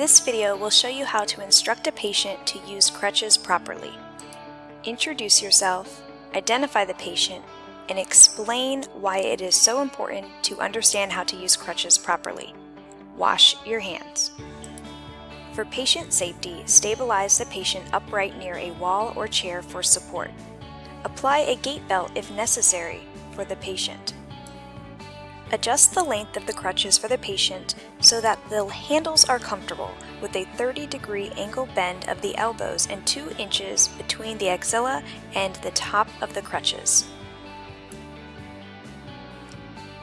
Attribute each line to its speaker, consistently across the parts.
Speaker 1: This video will show you how to instruct a patient to use crutches properly. Introduce yourself, identify the patient, and explain why it is so important to understand how to use crutches properly. Wash your hands. For patient safety, stabilize the patient upright near a wall or chair for support. Apply a gait belt if necessary for the patient. Adjust the length of the crutches for the patient so that the handles are comfortable with a 30 degree angle bend of the elbows and 2 inches between the axilla and the top of the crutches.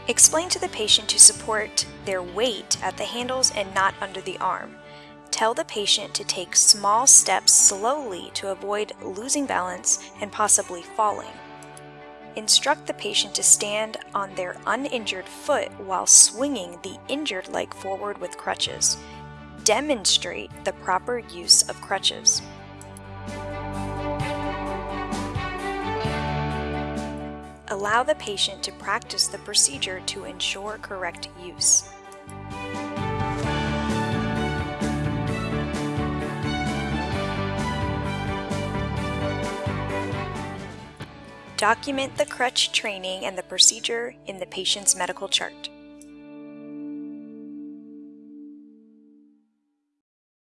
Speaker 1: Explain to the patient to support their weight at the handles and not under the arm. Tell the patient to take small steps slowly to avoid losing balance and possibly falling. Instruct the patient to stand on their uninjured foot while swinging the injured leg forward with crutches. Demonstrate the proper use of crutches. Allow the patient to practice the procedure to ensure correct use. Document the crutch training and the procedure in the patient's medical chart.